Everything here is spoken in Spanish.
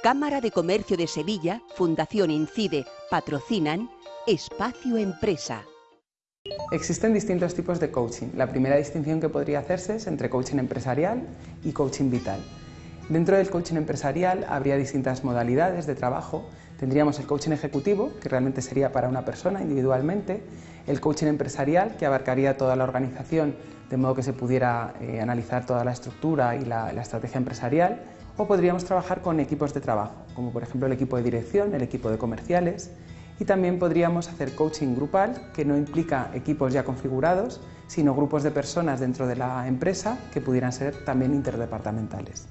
Cámara de Comercio de Sevilla, Fundación Incide, patrocinan Espacio Empresa. Existen distintos tipos de coaching. La primera distinción que podría hacerse es entre coaching empresarial y coaching vital. Dentro del coaching empresarial habría distintas modalidades de trabajo. Tendríamos el coaching ejecutivo, que realmente sería para una persona individualmente, el coaching empresarial, que abarcaría toda la organización, de modo que se pudiera eh, analizar toda la estructura y la estrategia empresarial, o podríamos trabajar con equipos de trabajo, como por ejemplo el equipo de dirección, el equipo de comerciales, y también podríamos hacer coaching grupal, que no implica equipos ya configurados, sino grupos de personas dentro de la empresa que pudieran ser también interdepartamentales.